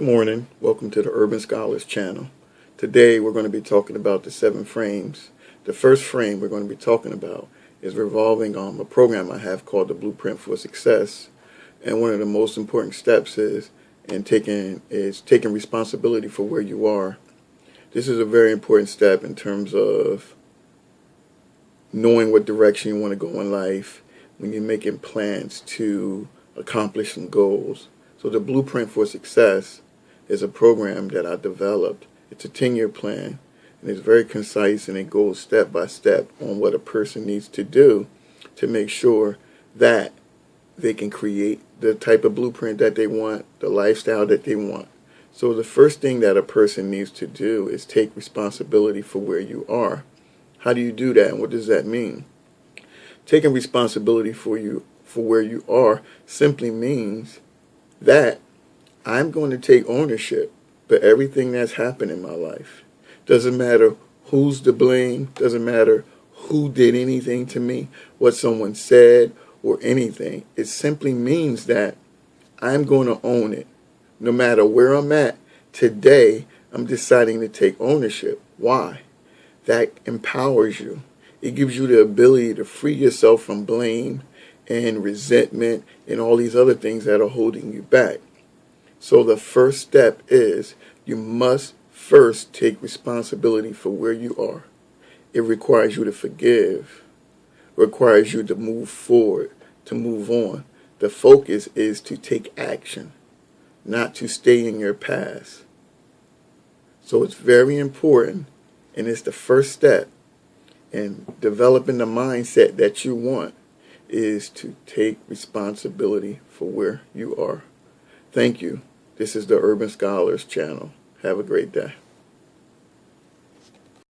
Good morning. Welcome to the Urban Scholars channel. Today we're going to be talking about the seven frames. The first frame we're going to be talking about is revolving on a program I have called the Blueprint for Success. And one of the most important steps is in taking is taking responsibility for where you are. This is a very important step in terms of knowing what direction you want to go in life when you're making plans to accomplish some goals. So the Blueprint for Success is a program that I developed. It's a 10-year plan, and it's very concise, and it goes step by step on what a person needs to do to make sure that they can create the type of blueprint that they want, the lifestyle that they want. So the first thing that a person needs to do is take responsibility for where you are. How do you do that, and what does that mean? Taking responsibility for you for where you are simply means that I'm going to take ownership for everything that's happened in my life. Doesn't matter who's to blame, doesn't matter who did anything to me, what someone said, or anything. It simply means that I'm going to own it. No matter where I'm at, today I'm deciding to take ownership. Why? That empowers you. It gives you the ability to free yourself from blame and resentment and all these other things that are holding you back. So the first step is you must first take responsibility for where you are. It requires you to forgive, requires you to move forward, to move on. The focus is to take action, not to stay in your past. So it's very important, and it's the first step in developing the mindset that you want is to take responsibility for where you are. Thank you. This is the Urban Scholars channel. Have a great day.